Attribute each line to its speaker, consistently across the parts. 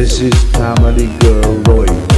Speaker 1: This is Family Girl Roy.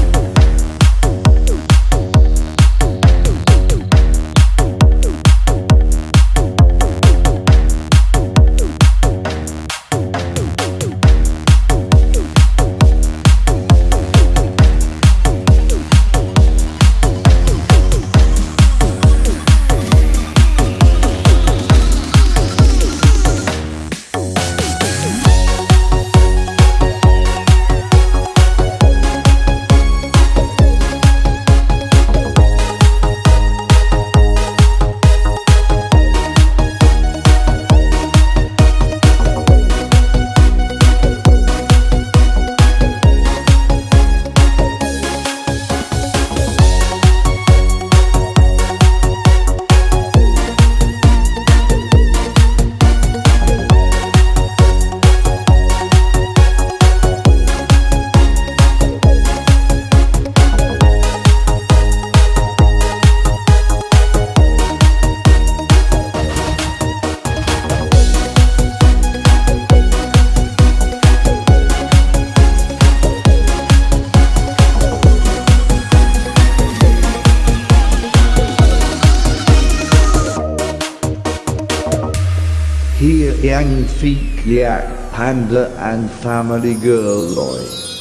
Speaker 1: Yang Feet Yak Panda and Family Girl Roy.